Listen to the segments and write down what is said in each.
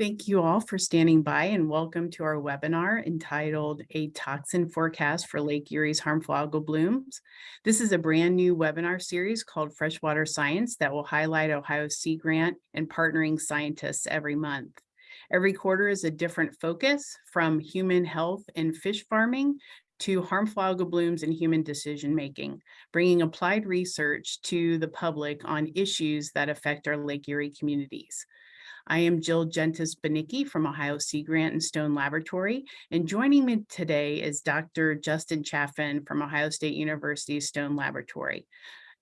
Thank you all for standing by and welcome to our webinar entitled A Toxin Forecast for Lake Erie's Harmful Algal Blooms. This is a brand new webinar series called Freshwater Science that will highlight Ohio Sea Grant and partnering scientists every month. Every quarter is a different focus from human health and fish farming to harmful algal blooms and human decision making, bringing applied research to the public on issues that affect our Lake Erie communities. I am Jill Jentes Banicki from Ohio Sea Grant and Stone Laboratory, and joining me today is Dr. Justin Chaffin from Ohio State University Stone Laboratory.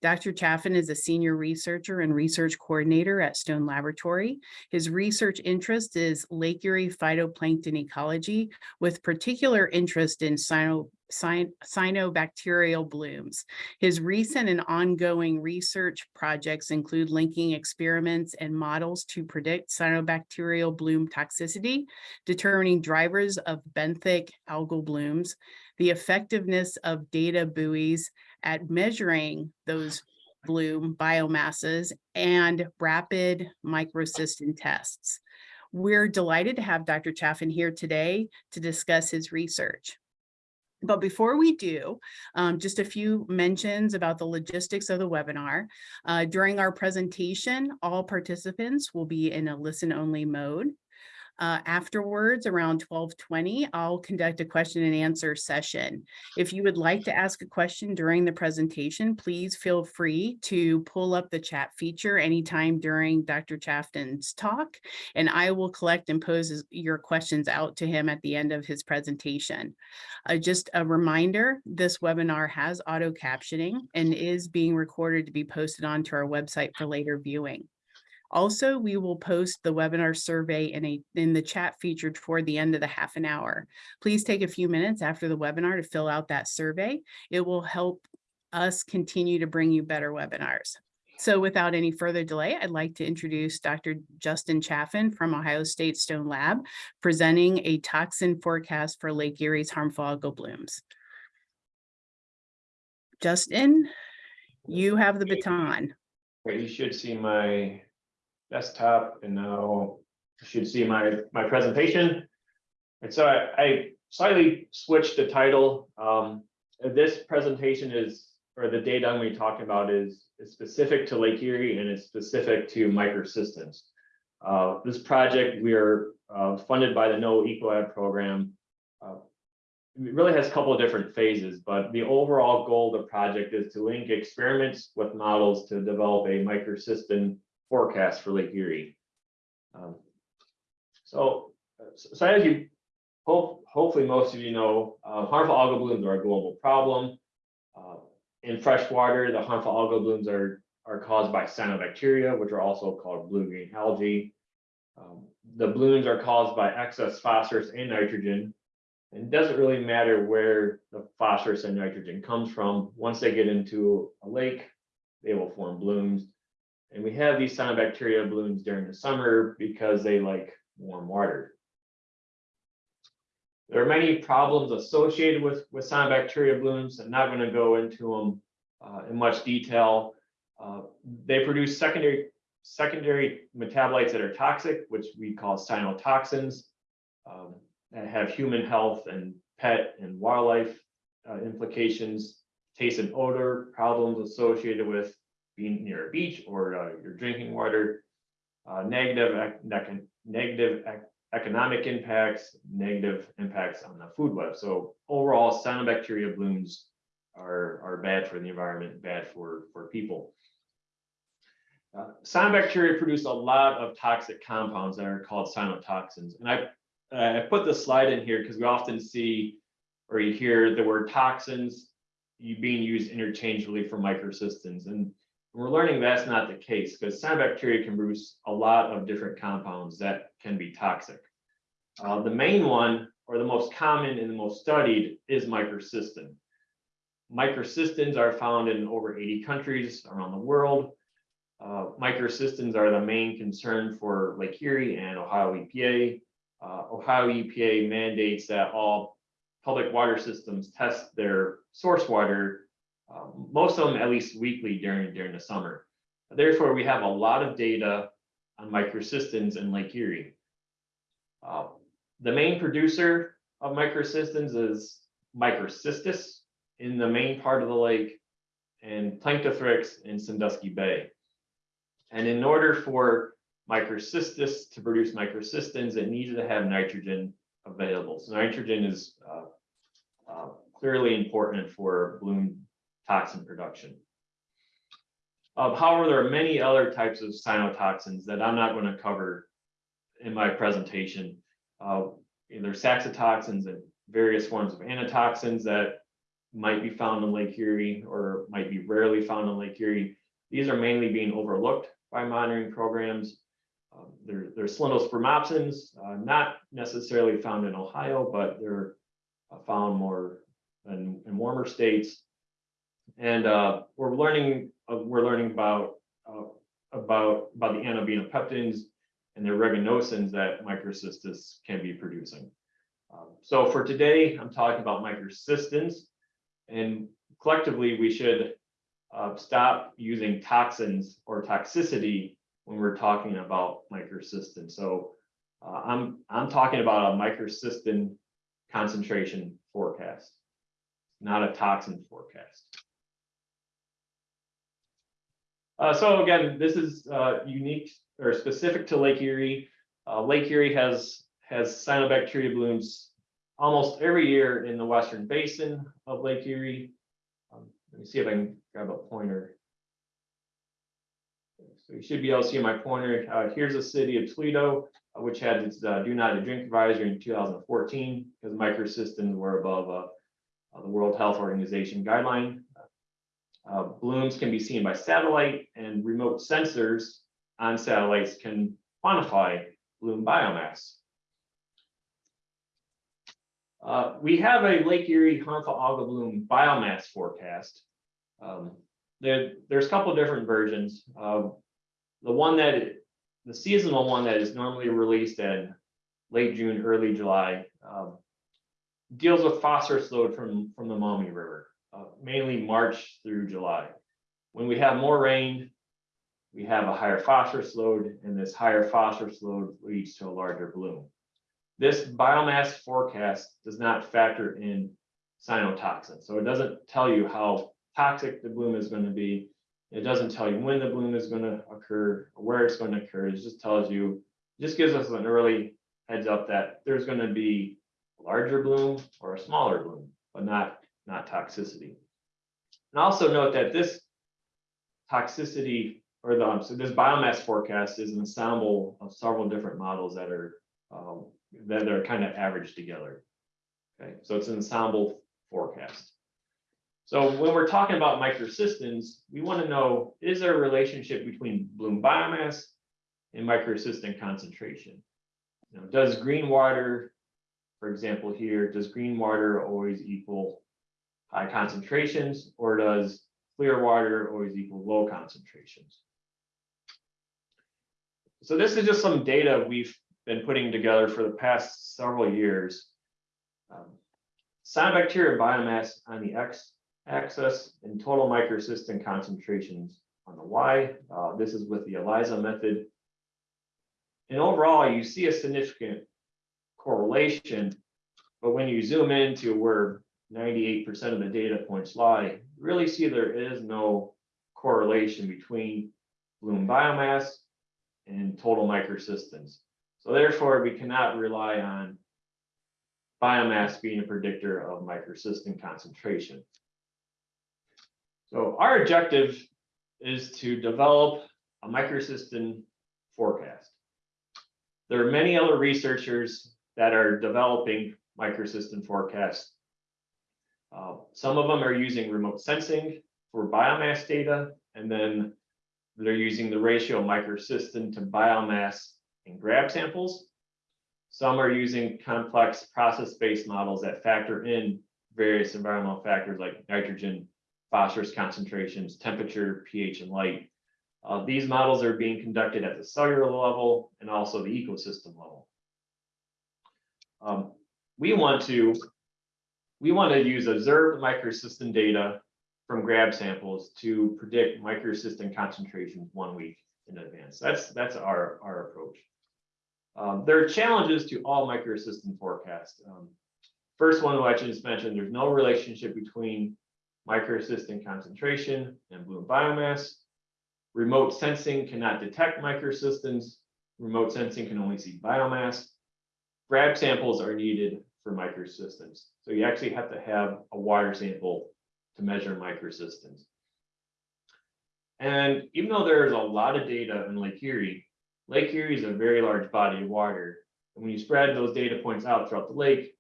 Dr. Chaffin is a senior researcher and research coordinator at Stone Laboratory. His research interest is Lake Erie phytoplankton ecology with particular interest in cyno cyanobacterial blooms. His recent and ongoing research projects include linking experiments and models to predict cyanobacterial bloom toxicity, determining drivers of benthic algal blooms, the effectiveness of data buoys at measuring those bloom biomasses, and rapid microcystin tests. We're delighted to have Dr. Chaffin here today to discuss his research. But before we do, um, just a few mentions about the logistics of the webinar. Uh, during our presentation, all participants will be in a listen-only mode. Uh, afterwards, around 1220, I'll conduct a question and answer session. If you would like to ask a question during the presentation, please feel free to pull up the chat feature anytime during Dr. Chaffin's talk, and I will collect and pose your questions out to him at the end of his presentation. Uh, just a reminder, this webinar has auto captioning and is being recorded to be posted onto our website for later viewing. Also, we will post the webinar survey in a in the chat feature toward the end of the half an hour. Please take a few minutes after the webinar to fill out that survey. It will help us continue to bring you better webinars. So without any further delay, I'd like to introduce Dr. Justin Chaffin from Ohio State Stone Lab, presenting a toxin forecast for Lake Erie's harmful algal blooms. Justin, you have the baton. You should see my desktop and now you should see my, my presentation. And so I, I slightly switched the title. Um, this presentation is, or the data I'm going to be talking about is, is specific to Lake Erie and it's specific to microcystins. Uh, this project, we are uh, funded by the NOAA EcoHab program. Uh, it really has a couple of different phases, but the overall goal of the project is to link experiments with models to develop a microcystin forecast for Lake Erie. Um, so, so as you hope, hopefully most of you know, uh, harmful algal blooms are a global problem. Uh, in freshwater, the harmful algal blooms are, are caused by cyanobacteria, which are also called blue-green algae. Um, the blooms are caused by excess phosphorus and nitrogen. And it doesn't really matter where the phosphorus and nitrogen comes from. Once they get into a lake, they will form blooms. And we have these cyanobacteria blooms during the summer because they like warm water. There are many problems associated with, with cyanobacteria blooms. I'm not going to go into them uh, in much detail. Uh, they produce secondary secondary metabolites that are toxic, which we call cyanotoxins, um, that have human health and pet and wildlife uh, implications, taste and odor problems associated with being near a beach or uh, your drinking water, uh, negative, negative economic impacts, negative impacts on the food web. So overall, cyanobacteria blooms are, are bad for the environment, bad for, for people. Uh, cyanobacteria produce a lot of toxic compounds that are called cyanotoxins. And I, I put this slide in here because we often see or you hear the word toxins being used interchangeably for microcystins. And we're learning that's not the case because cyanobacteria can produce a lot of different compounds that can be toxic. Uh, the main one, or the most common and the most studied, is microcystin. Microcystins are found in over 80 countries around the world. Uh, microcystins are the main concern for Lake Erie and Ohio EPA. Uh, Ohio EPA mandates that all public water systems test their source water um, most of them at least weekly during during the summer. Therefore, we have a lot of data on microcystins in Lake Erie. Uh, The main producer of microcystins is Microcystis in the main part of the lake and Planktothrix in Sandusky Bay. And in order for Microcystis to produce microcystins, it needed to have nitrogen available. So nitrogen is uh, uh, clearly important for bloom toxin production. Uh, however, there are many other types of cyanotoxins that I'm not going to cover in my presentation. Uh, there's saxitoxins and various forms of anatoxins that might be found in Lake Erie or might be rarely found in Lake Erie. These are mainly being overlooked by monitoring programs. Um, there, there's cylindrospermopsins, uh, not necessarily found in Ohio, but they're uh, found more in, in warmer states. And uh, we're learning, uh, we're learning about uh, about about the anabaenopeptins and the aeruginosins that microcystis can be producing. Um, so for today, I'm talking about microcystins, and collectively we should uh, stop using toxins or toxicity when we're talking about microcystin. So uh, I'm I'm talking about a microcystin concentration forecast, not a toxin forecast. Uh, so again, this is uh, unique or specific to Lake Erie. Uh, Lake Erie has has cyanobacteria blooms almost every year in the western basin of Lake Erie. Um, let me see if I can grab a pointer. So you should be able to see my pointer. Uh, here's the city of Toledo, uh, which had its uh, do not drink advisory in 2014 because microcystins were above the World Health Organization guideline. Uh, blooms can be seen by satellite and remote sensors on satellites can quantify bloom biomass. Uh, we have a Lake Erie harmful algal bloom biomass forecast. Um, there, there's a couple different versions. Uh, the one that, the seasonal one that is normally released in late June, early July, um, deals with phosphorus load from, from the Maumee River, uh, mainly March through July. When we have more rain, we have a higher phosphorus load, and this higher phosphorus load leads to a larger bloom. This biomass forecast does not factor in cyanotoxin, so it doesn't tell you how toxic the bloom is going to be. It doesn't tell you when the bloom is going to occur, or where it's going to occur. It just tells you, just gives us an early heads up that there's going to be a larger bloom or a smaller bloom, but not not toxicity. And also note that this toxicity or the so this biomass forecast is an ensemble of several different models that are um, that are kind of averaged together. Okay, so it's an ensemble forecast. So when we're talking about microcystins, we want to know, is there a relationship between bloom biomass and microcystin concentration? You know, does green water, for example here, does green water always equal high concentrations or does clear water always equal low concentrations? So this is just some data we've been putting together for the past several years. Um, cyanobacteria biomass on the X axis and total microcystin concentrations on the Y. Uh, this is with the ELISA method. And overall, you see a significant correlation, but when you zoom into where 98% of the data points lie, really see there is no correlation between bloom biomass and total microcystins. So therefore, we cannot rely on biomass being a predictor of microcystin concentration. So our objective is to develop a microcystin forecast. There are many other researchers that are developing microcystin forecasts. Uh, some of them are using remote sensing for biomass data, and then they're using the ratio microcystin to biomass and grab samples. Some are using complex process-based models that factor in various environmental factors like nitrogen, phosphorus concentrations, temperature, pH, and light. Uh, these models are being conducted at the cellular level and also the ecosystem level. Um, we want to we want to use observed microcystin data from grab samples to predict microcystin concentrations one week in advance. That's that's our our approach. Um, there are challenges to all microcystin forecasts. Um, First one, which I just mentioned, there's no relationship between microcystin concentration and bloom biomass. Remote sensing cannot detect microcystins. Remote sensing can only see biomass. Grab samples are needed for microcystins. So you actually have to have a water sample to measure microcystins. And even though there's a lot of data in Lake Erie, Lake Erie is a very large body of water. And when you spread those data points out throughout the lake,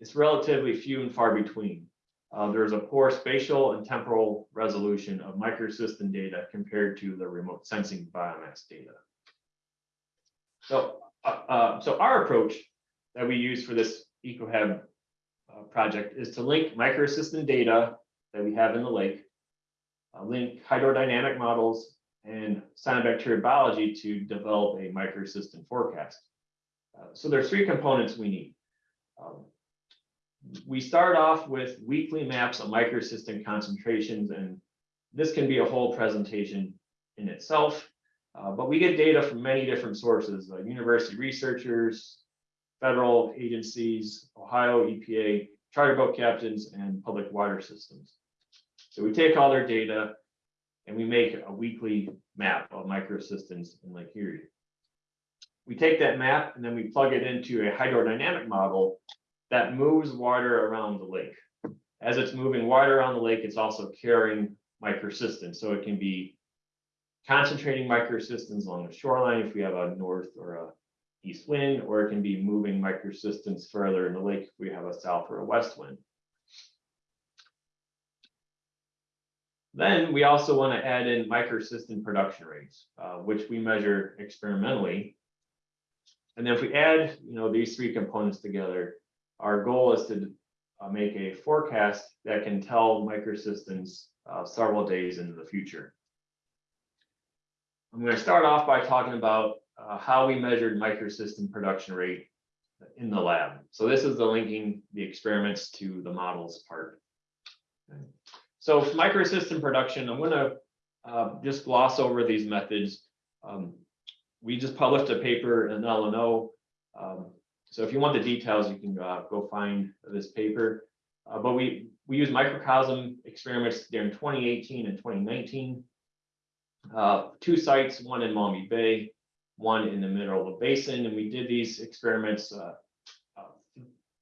it's relatively few and far between. Uh, there's a poor spatial and temporal resolution of microcystin data compared to the remote sensing biomass data. So, uh, uh, so our approach that we use for this EcoHab uh, project is to link microcystin data that we have in the lake, uh, link hydrodynamic models and cyanobacteria biology to develop a microcystin forecast. Uh, so there's three components we need. Um, we start off with weekly maps of microcystin concentrations, and this can be a whole presentation in itself. Uh, but we get data from many different sources, uh, university researchers, federal agencies, Ohio EPA, charter boat captains, and public water systems. So we take all their data and we make a weekly map of microcystins in Lake Erie. We take that map and then we plug it into a hydrodynamic model that moves water around the lake. As it's moving water around the lake, it's also carrying microcystins. So it can be concentrating microcystins along the shoreline if we have a north or a east wind, or it can be moving microcystins further in the lake if we have a south or a west wind. Then we also want to add in microcystin production rates, uh, which we measure experimentally. And then if we add, you know, these three components together, our goal is to uh, make a forecast that can tell microcystins uh, several days into the future. I'm going to start off by talking about uh, how we measured microcystin production rate in the lab. So this is the linking the experiments to the models part. Okay. So microcystin production, I'm going to uh, just gloss over these methods. Um, we just published a paper in LNO. Um, so if you want the details, you can uh, go find this paper. Uh, but we, we use microcosm experiments during 2018 and 2019. Uh, two sites, one in Maumee Bay, one in the middle of the basin. And we did these experiments uh, uh,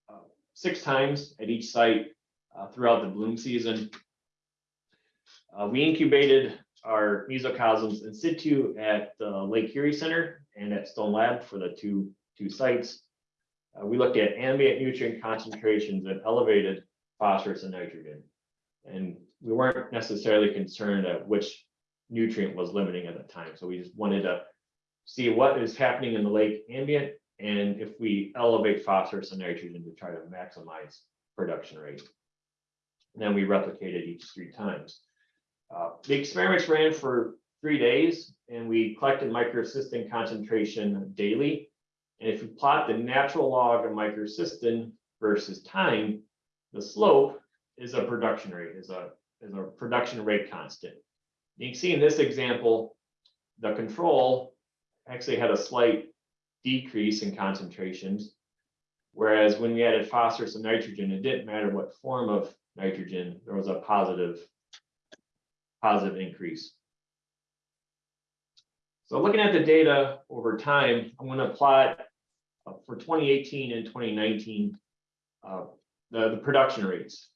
uh, six times at each site throughout the bloom season. we incubated our mesocosms in situ at the Lake Erie Center and at Stone Lab for the two, two sites. Uh, we looked at ambient nutrient concentrations that elevated phosphorus and nitrogen. And we weren't necessarily concerned at which nutrient was limiting at the time. So we just wanted to see what is happening in the lake ambient and if we elevate phosphorus and nitrogen to try to maximize production rate. And then we replicated each three times. Uh, the experiments ran for three days and we collected microcystin concentration daily and if you plot the natural log of microcystin versus time, the slope is a production rate, is a, is a production rate constant. You can see in this example, the control actually had a slight decrease in concentrations. Whereas when we added phosphorus and nitrogen, it didn't matter what form of nitrogen, there was a positive, positive increase. So looking at the data over time, I'm going to plot uh, for 2018 and 2019, uh, the, the production rates.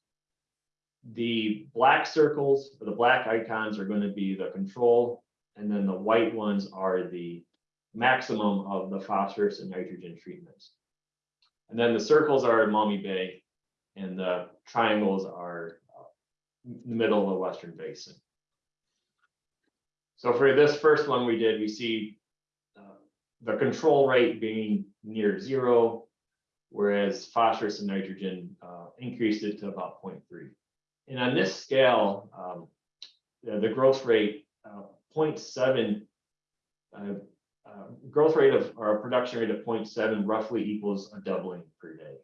The black circles, or the black icons are going to be the control, and then the white ones are the maximum of the phosphorus and nitrogen treatments. And then the circles are in Maumee Bay, and the triangles are uh, in the middle of the Western Basin. So for this first one we did, we see uh, the control rate being near zero, whereas phosphorus and nitrogen uh, increased it to about 0.3. And on this scale, um, the, the, growth rate, uh, 0.7, uh, growth rate of or production rate of 0.7 roughly equals a doubling per day.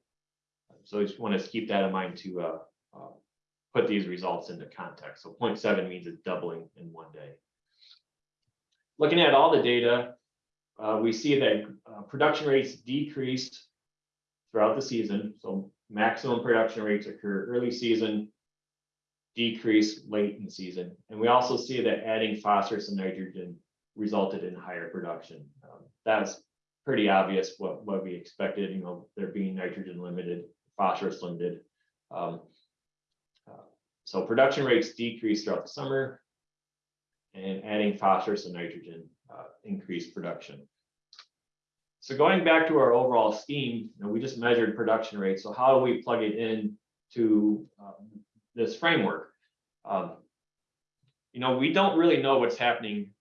So I just want to keep that in mind to uh, uh, put these results into context. So 0.7 means it's doubling in one day. Looking at all the data, uh, we see that uh, production rates decreased throughout the season, so maximum production rates occur early season, decrease late in season, and we also see that adding phosphorus and nitrogen resulted in higher production. Um, That's pretty obvious what, what we expected, you know, there being nitrogen limited, phosphorus limited. Um, uh, So production rates decreased throughout the summer. And adding phosphorus and nitrogen uh, increased production. So going back to our overall scheme, you know, we just measured production rates. So how do we plug it in to um, this framework? Um, You know, we don't really know what's happening.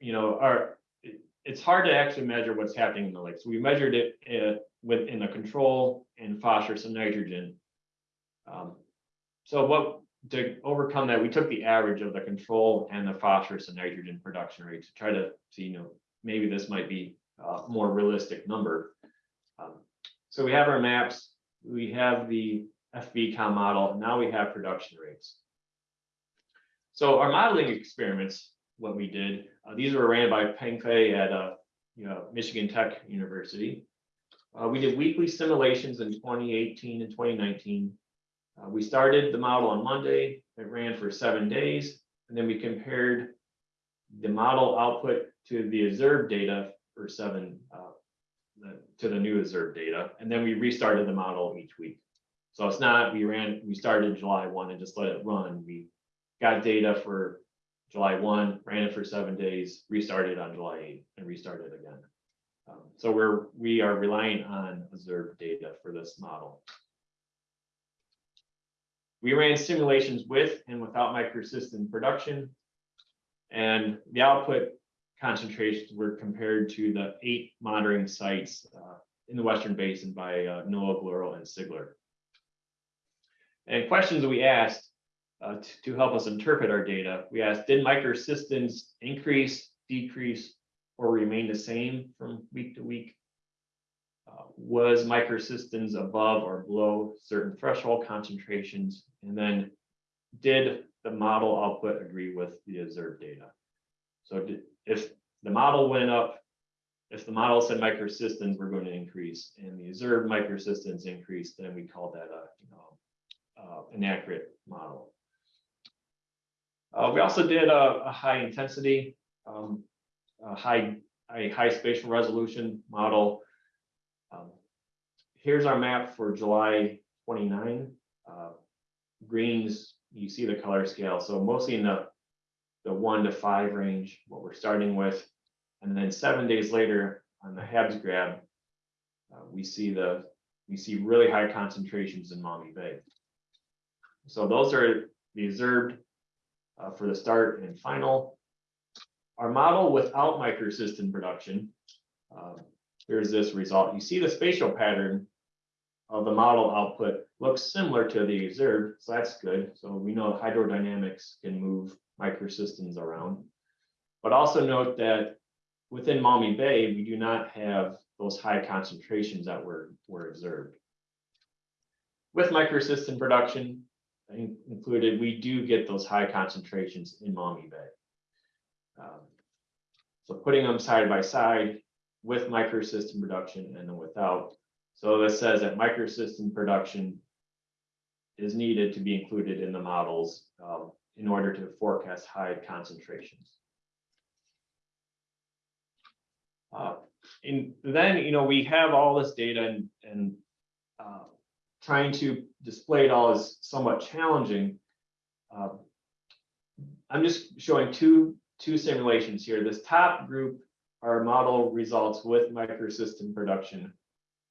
You know, our, it- it's hard to actually measure what's happening in the lake. So we measured it uh, within the control and phosphorus and nitrogen. Um, So what, to overcome that, we took the average of the control and the phosphorus and nitrogen production rate to try to see, you know, maybe this might be a more realistic number. Um, So we have our maps, we have the FVCom model, now we have production rates. So our modeling experiments, what we did, uh, these were ran by Peng Fei at, uh, you know, Michigan Tech University. Uh, we did weekly simulations in twenty eighteen and twenty nineteen. Uh, we started the model on Monday, it ran for seven days, and then we compared the model output to the observed data for seven, uh, the- to the new observed data, and then we restarted the model each week. So it's not, we ran, we started July one and just let it run. We got data for July one, ran it for seven days, restarted on July eight, and restarted again. Um, So we're, we are relying on observed data for this model. We ran simulations with and without microcystin production. And the output concentrations were compared to the eight monitoring sites uh, in the Western Basin by uh, NOAA, Bluro, and CIGLR. And questions we asked uh, t- to help us interpret our data, we asked, did microcystins increase, decrease, or remain the same from week to week? Uh, Was microcystins above or below certain threshold concentrations? And then did the model output agree with the observed data? So did- if the model went up, if the model said microcystins were going to increase and the observed microcystins increased, then we call that a, you know, uh, inaccurate model. Uh, we also did a, a high intensity, um, a high, a high spatial resolution model. Um, Here's our map for July twenty-nine. Uh, Greens, you see the color scale, so mostly in the, the one to five range, what we're starting with. And then seven days later, on the Habs grab, uh, we see the, we see really high concentrations in Maumee Bay. So those are the observed uh, for the start and final. Our model without microcystin production, um, here's this result. You see the spatial pattern of the model output looks similar to the observed, so that's good. So we know hydrodynamics can move microcystins around. But also note that within Maumee Bay, we do not have those high concentrations that were, were observed. With microcystin production in- included, we do get those high concentrations in Maumee Bay. Um, So putting them side by side with microcystin production and then without. So this says that microcystin production is needed to be included in the models um, in order to forecast high concentrations. Uh, And then, you know, we have all this data and, and uh, trying to display it all is somewhat challenging. Uh, I'm just showing two, two simulations here. This top group are model results with microcystin production.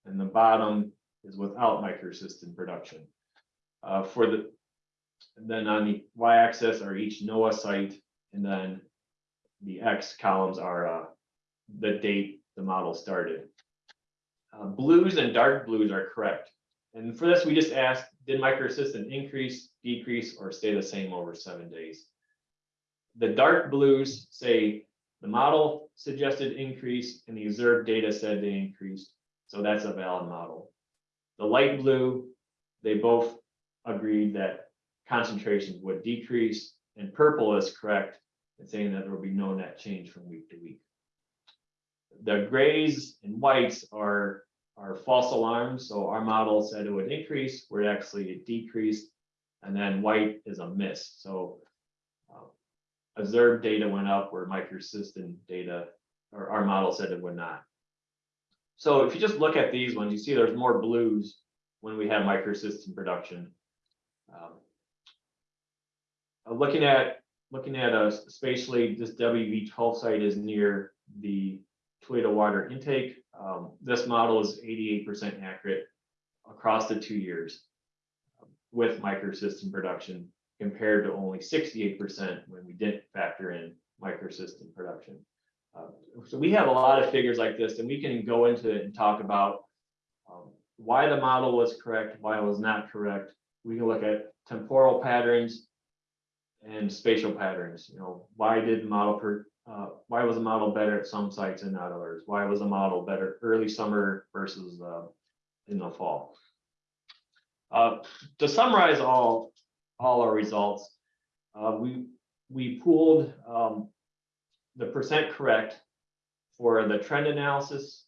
And the bottom is without microcystin production. Uh, for the, and then on the y-axis are each NOAA site, and then the X columns are uh, the date the model started. Uh, blues and dark blues are correct. And for this, we just asked, did microcystin increase, decrease, or stay the same over seven days? The dark blues say the model suggested increase and the observed data said they increased. So that's a valid model. The light blue, they both agreed that concentrations would decrease and purple is correct in saying that there will be no net change from week to week. The grays and whites are, are false alarms, so our model said it would increase, where it actually decreased. And then white is a miss, so. uh, Observed data went up where microcystin data, or our model said it would not. So if you just look at these ones, you see there's more blues when we have microcystin production. Um, uh, Looking at, looking at a spatially, this WE twelve site is near the Toledo water intake. Um, This model is eighty-eight percent accurate across the two years with microcystin production compared to only sixty-eight percent when we didn't factor in microcystin production. Uh, So we have a lot of figures like this and we can go into it and talk about um, why the model was correct, why it was not correct. We can look at temporal patterns and spatial patterns, you know, why did the model per, uh, why was the model better at some sites and not others? Why was the model better early summer versus, uh, in the fall? Uh, to summarize all, all our results, uh, we, we pooled, um, the percent correct for the trend analysis,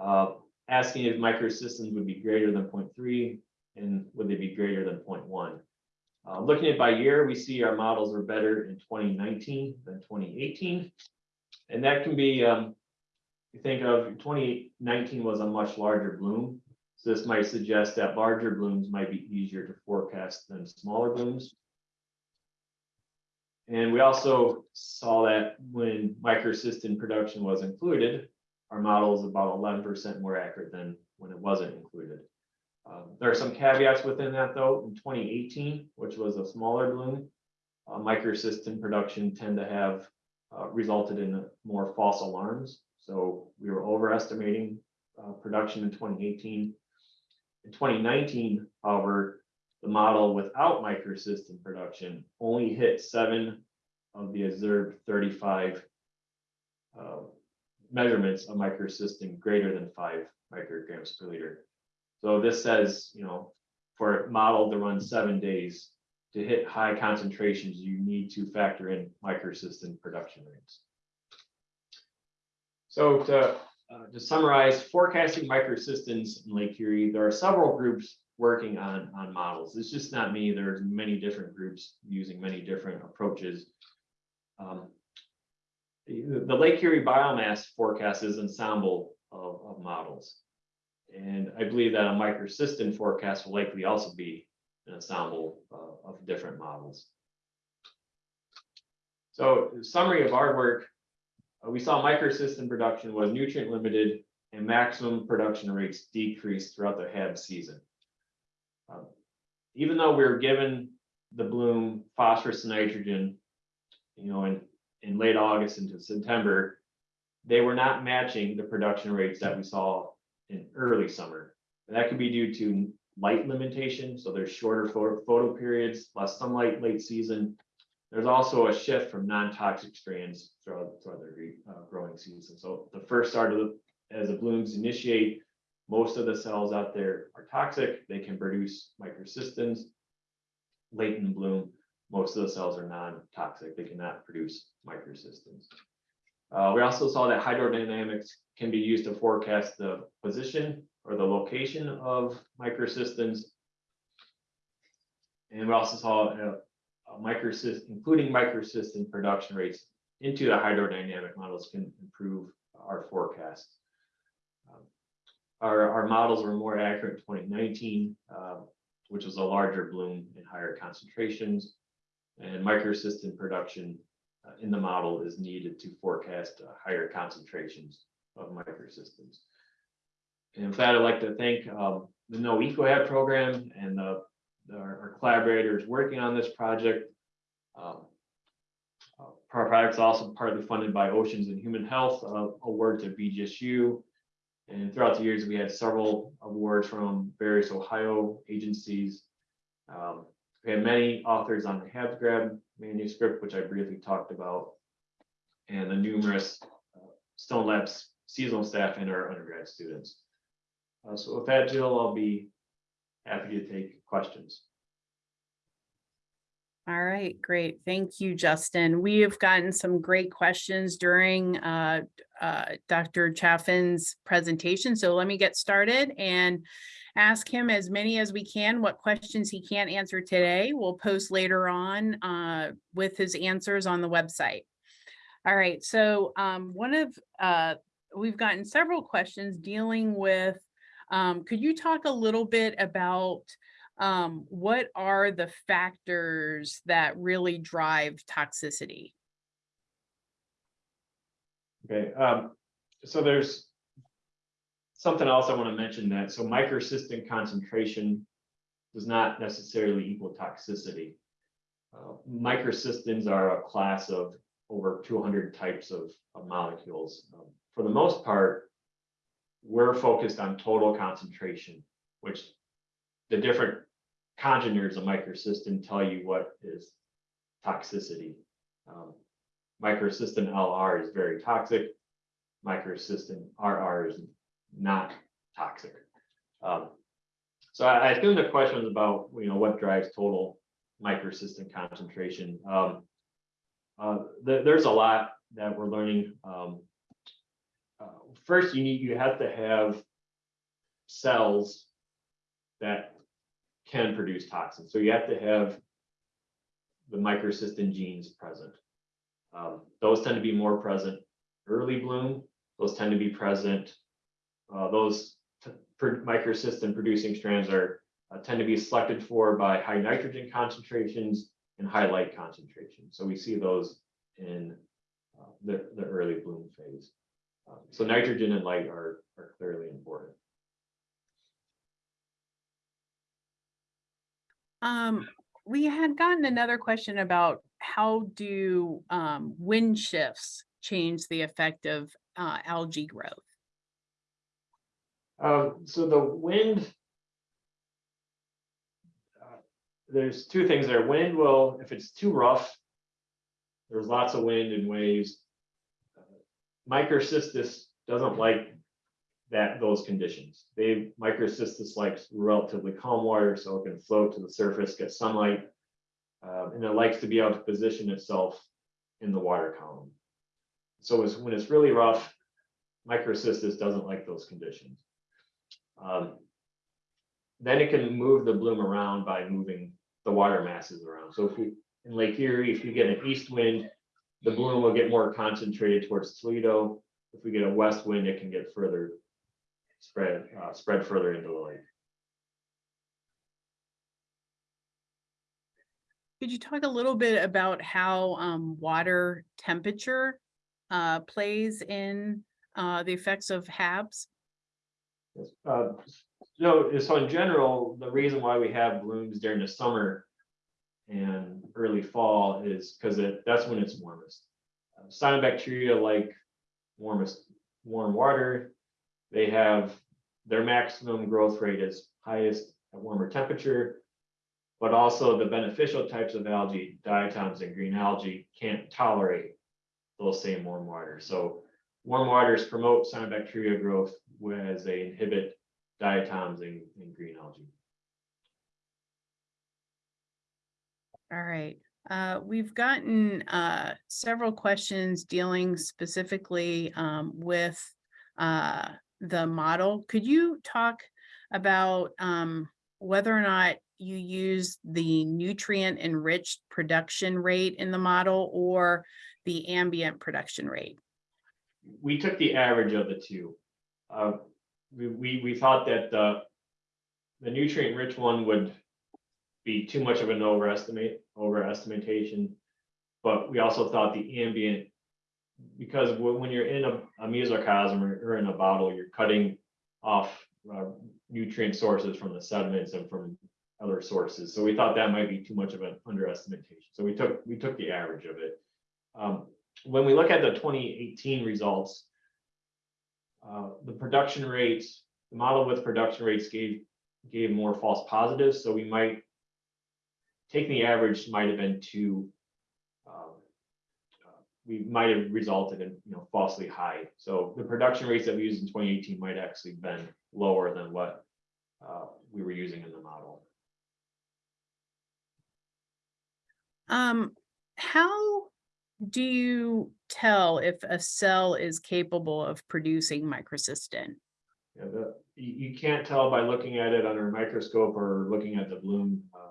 uh, asking if microcystins would be greater than 0.3 and would they be greater than 0.1. Uh, looking at by year, we see our models were better in twenty nineteen than twenty eighteen. And that can be, um, you think of twenty nineteen was a much larger bloom. So this might suggest that larger blooms might be easier to forecast than smaller blooms. And we also saw that when microcystin production was included, our model is about eleven percent more accurate than when it wasn't included. Um, There are some caveats within that, though. In twenty eighteen, which was a smaller bloom, uh, microcystin production tend to have uh, resulted in more false alarms. So we were overestimating uh, production in twenty eighteen. In twenty nineteen, however, the model without microcystin production only hit seven of the observed thirty-five uh, measurements of microcystin greater than five micrograms per liter. So this says, you know, for a model to run seven days, to hit high concentrations, you need to factor in microcystin production rates. So to, uh, to summarize, forecasting microcystins in Lake Erie, there are several groups working on, on models. It's just not me. There's many different groups using many different approaches. Um, The the Lake Erie biomass forecast is ensemble of, of models. And I believe that a microcystin forecast will likely also be an ensemble uh, of different models. So summary of our work, uh, we saw microcystin production was nutrient limited and maximum production rates decreased throughout the HAB season. Um, Even though we were given the bloom phosphorus and nitrogen, you know, in, in late August into September, they were not matching the production rates that we saw in early summer. And that could be due to light limitation, so there's shorter photo, photo periods, less sunlight late season. There's also a shift from non-toxic strands throughout, throughout the uh, growing season. So the first start of the, as the blooms initiate, most of the cells out there are toxic. They can produce microcystins. Late in bloom, most of the cells are non-toxic. They cannot produce microcystins. Uh, we also saw that hydrodynamics can be used to forecast the position or the location of microcystins. And we also saw a, a microcystin, including microcystin production rates into the hydrodynamic models can improve our forecast. Um, Our, our models were more accurate in twenty nineteen, uh, which was a larger bloom and higher concentrations. And microcystin production uh, in the model is needed to forecast uh, higher concentrations of microcystins. And with that, I'd like to thank um, the NOAA EcoHab program and the, our our collaborators working on this project. Um, uh, Our project's also partly funded by Oceans and Human Health, uh, award to BGSU. And throughout the years, we had several awards from various Ohio agencies. Um, We had many authors on the HabsGrab manuscript, which I briefly talked about. And the numerous uh, Stone Labs seasonal staff and our undergrad students. Uh, so with that, Jill, I'll be happy to take questions. All right, great. Thank you, Justin. We have gotten some great questions during uh, uh, Dr. Chaffin's presentation. So let me get started and ask him as many as we can. What questions he can't answer today, we'll post later on uh, with his answers on the website. All right, so um, one of, uh, we've gotten several questions dealing with, um, could you talk a little bit about um, what are the factors that really drive toxicity? Okay, um, so there's something else I want to mention that, so microcystin concentration does not necessarily equal toxicity. Uh, Microcystins are a class of over two hundred types of, of molecules. Um, For the most part, we're focused on total concentration, which the different congeners of microcystin tell you what is toxicity. Um, Microcystin LR is very toxic. Microcystin RR is not toxic. Um, So I I assume the question was about, you know, what drives total microcystin concentration. Um, uh, there- there's a lot that we're learning. Um, uh, First, you need, you have to have cells that can produce toxins. So you have to have the microcystin genes present. Um, those tend to be more present early bloom. Those tend to be present. Uh, those microcystin producing strands are uh, tend to be selected for by high nitrogen concentrations and high light concentrations. So we see those in uh, the, the early bloom phase. Um, so nitrogen and light are, are clearly important. Um, we had gotten another question about how do um, wind shifts change the effect of uh, algae growth? Um, so the wind. uh, There's two things there. Wind will, if it's too rough. There's lots of wind and waves. uh, Microcystis doesn't like that, those conditions. They, microcystis likes relatively calm water, so it can float to the surface, get sunlight. uh, and it likes to be able to position itself in the water column. So it's, when it's really rough, microcystis doesn't like those conditions. Um, Then it can move the bloom around by moving the water masses around. So if we, in Lake Erie, if you get an east wind, the bloom will get more concentrated towards Toledo. If we get a west wind, it can get further spread, uh, spread further into the lake. Could you talk a little bit about how um, water temperature uh, plays in uh, the effects of HABs? Uh, So, so in general, the reason why we have blooms during the summer and early fall is because that's when it's warmest. Uh, Cyanobacteria like warmest, warm water. They have, their maximum growth rate is highest at warmer temperature. But also the beneficial types of algae, diatoms and green algae, can't tolerate those same warm waters. So warm waters promote cyanobacteria growth, whereas they inhibit diatoms and, and green algae. All right, uh, we've gotten uh, several questions dealing specifically um, with uh, the model. Could you talk about um, whether or not you use the nutrient enriched production rate in the model or the ambient production rate? We took the average of the two. Uh, we, we, thought that the, the nutrient rich one would be too much of an overestimate, overestimation. But we also thought the ambient, because when, you're in a, a mesocosm or, or in a bottle, you're cutting off uh, nutrient sources from the sediments and from other sources. So we thought that might be too much of an underestimation. So we took, we took the average of it. Um, when we look at the 2018 results, uh, the production rates, the model with production rates gave, gave more false positives, so we might, taking the average might have been too, um, uh, we might have resulted in, you know, falsely high. So the production rates that we used in 2018 might actually been lower than what uh, we were using in the model. Um, how do you tell if a cell is capable of producing microcystin? Yeah, the, you, can't tell by looking at it under a microscope or looking at the bloom. Uh,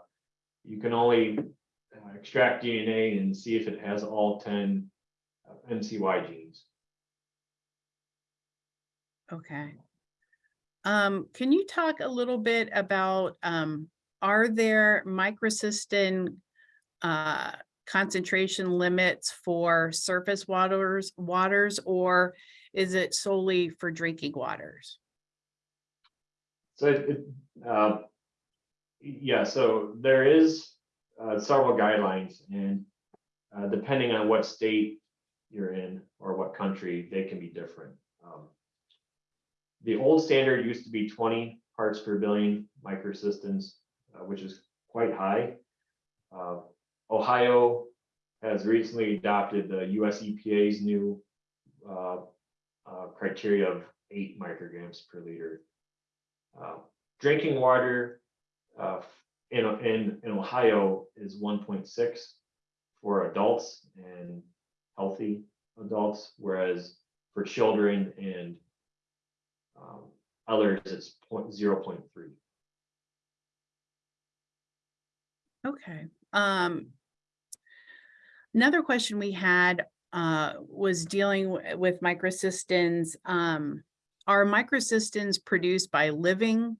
You can only uh, extract DNA and see if it has all ten uh, MCY genes. Okay. Um, can you talk a little bit about, um, are there microcystin uh, concentration limits for surface waters, waters, or is it solely for drinking waters? So it, uh, yeah, so there is uh, several guidelines and uh, depending on what state you're in or what country, they can be different. Um, The old standard used to be twenty parts per billion microcystins, uh, which is quite high. Uh, Ohio has recently adopted the US EPA's new uh, uh, criteria of eight micrograms per liter. Uh, Drinking water uh, in, in, in Ohio is one point six for adults and healthy adults, whereas for children and um, others, it's point, zero point three. Okay, um. Another question we had uh was dealing with microcystins. Um, are microcystins produced by living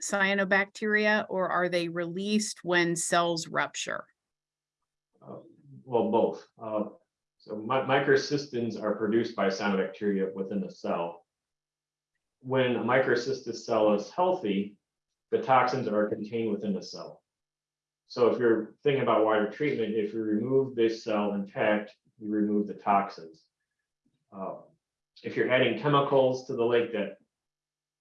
cyanobacteria or are they released when cells rupture? Uh, Well, both. Uh, So mi- microcystins are produced by cyanobacteria within the cell. When a microcystis cell is healthy, the toxins are contained within the cell. So if you're thinking about water treatment, if you remove this cell intact, you remove the toxins. Uh, If you're adding chemicals to the lake that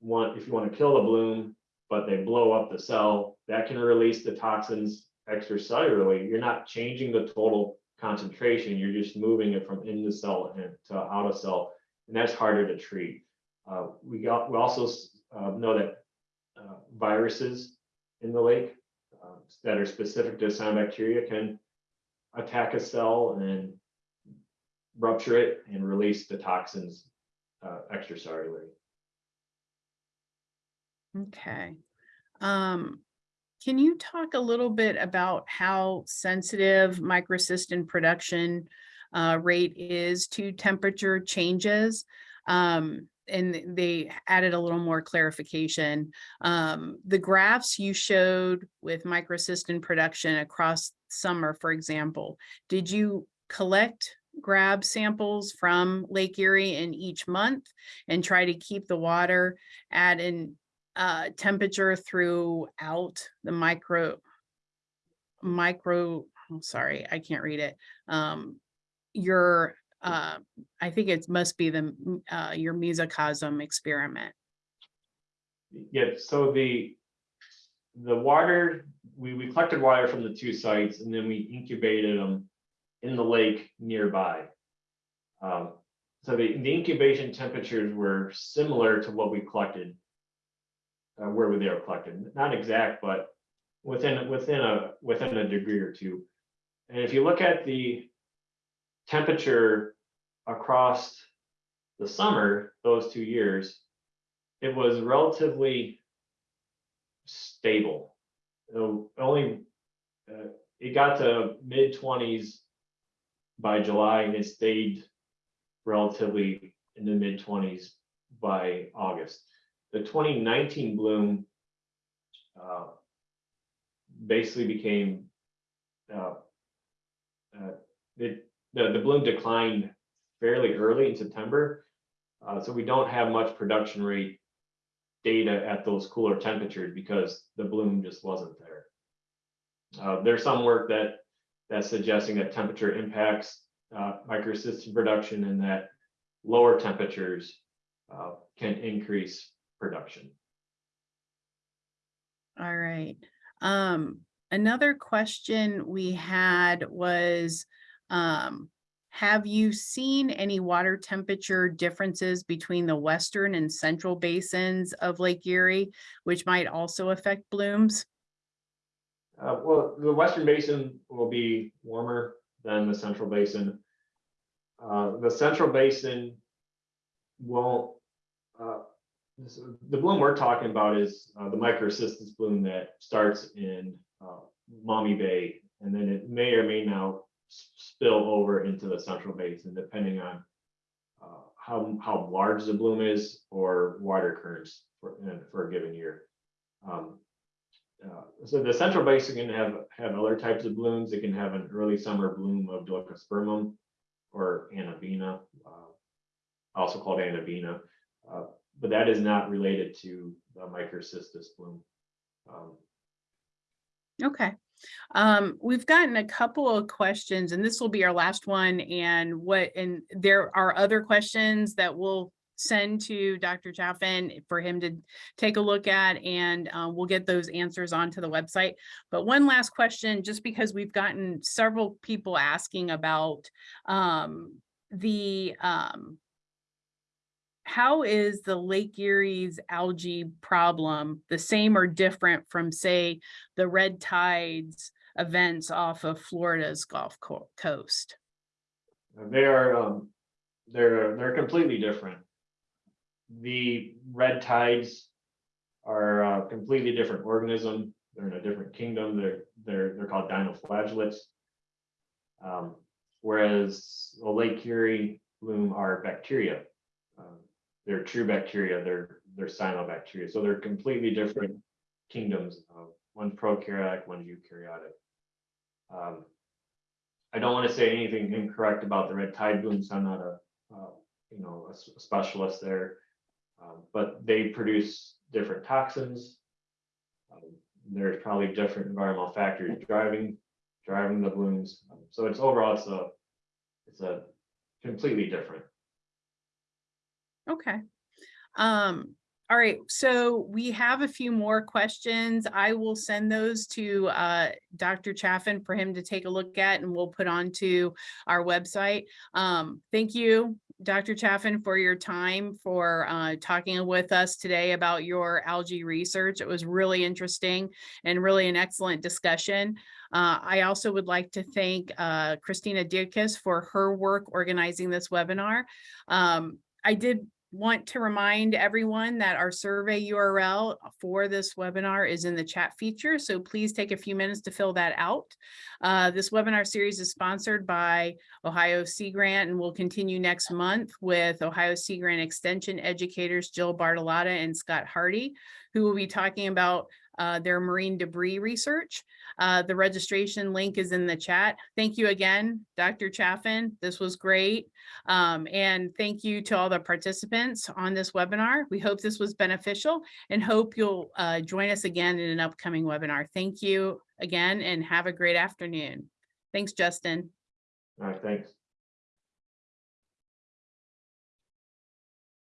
want, if you want to kill the bloom, but they blow up the cell, that can release the toxins extracellularly. You're not changing the total concentration, you're just moving it from in the cell and to out of cell, and that's harder to treat. Uh, we got, we also uh, know that uh, viruses in the lake uh, that are specific to cyanobacteria can attack a cell and then rupture it and release the toxins uh, extracellularly. Okay. Um, can you talk a little bit about how sensitive microcystin production uh, rate is to temperature changes? Um, and they added a little more clarification. Um, the graphs you showed with microcystin production across summer, for example, did you collect grab samples from Lake Erie in each month and try to keep the water at an uh, temperature throughout the micro, micro, I'm sorry, I can't read it. Um, your, uh, I think it must be the, uh, your mesocosm experiment. Yeah, so the, the water, we, we collected water from the two sites and then we incubated them in the lake nearby. Um, so the, the incubation temperatures were similar to what we collected. Uh, where they were collected, not exact, but within, within a, within a degree or two. And if you look at the temperature across the summer, those two years, it was relatively stable. Only, uh, it got to mid twenties by July and it stayed relatively in the mid twenties by August. The twenty nineteen bloom uh, basically became uh, uh, it, the, the bloom declined fairly early in September. Uh, so we don't have much production rate data at those cooler temperatures because the bloom just wasn't there. Uh, there's some work that that's suggesting that temperature impacts uh, microcystin production and that lower temperatures uh, can increase production. All right. Um, another question we had was, um, have you seen any water temperature differences between the western and central basins of Lake Erie, which might also affect blooms? Uh, well, the western basin will be warmer than the central basin. Uh, the central basin won't, uh, the bloom we're talking about is, uh, the microcystis bloom that starts in, uh, Maumee Bay. And then it may or may not spill over into the central basin, depending on, uh, how, how large the bloom is or water currents for, for a given year. Um, uh, so the central basin can have, have other types of blooms. It can have an early summer bloom of Dolichospermum or Anabaena, uh, also called Anabaena. Uh, but that is not related to the microcystis bloom. Um, Okay. Um, we've gotten a couple of questions and this will be our last one and what, and there are other questions that we'll send to Dr. Chaffin for him to take a look at and uh, we'll get those answers onto the website. But one last question, just because we've gotten several people asking about um, the um, how is the Lake Erie's algae problem the same or different from, say, the red tides events off of Florida's Gulf Coast? They are, um, they're, they're completely different. The red tides are a completely different organism. They're in a different kingdom. They're, they're, they're called dinoflagellates. Um, whereas the Lake Erie bloom are bacteria. Um, They're true bacteria, they're, they're cyanobacteria, so they're completely different kingdoms. Uh, One's prokaryotic, one's eukaryotic. Um, I don't want to say anything incorrect about the red tide blooms. I'm not a, uh, you know, a, specialist there. Um, But they produce different toxins. Um, There's probably different environmental factors driving, driving the blooms. So it's overall, it's a, it's a completely different. Okay. Um, all right, so we have a few more questions. I will send those to uh Dr. Chaffin for him to take a look at and we'll put onto our website. Um, thank you, Dr. Chaffin, for your time for uh talking with us today about your algae research. It was really interesting and really an excellent discussion. Uh, I also would like to thank uh Christina Dierkes for her work organizing this webinar. Um, I did want to remind everyone that our survey URL for this webinar is in the chat feature, so please take a few minutes to fill that out. Uh, this webinar series is sponsored by Ohio Sea Grant and will continue next month with Ohio Sea Grant Extension educators Jill Bartolotta and Scott Hardy, who will be talking about uh, their marine debris research. Uh, the registration link is in the chat. Thank you again, Dr. Chaffin. This was great. Um, and thank you to all the participants on this webinar. We hope this was beneficial and hope you'll uh, join us again in an upcoming webinar. Thank you again and have a great afternoon. Thanks, Justin. All right, thanks.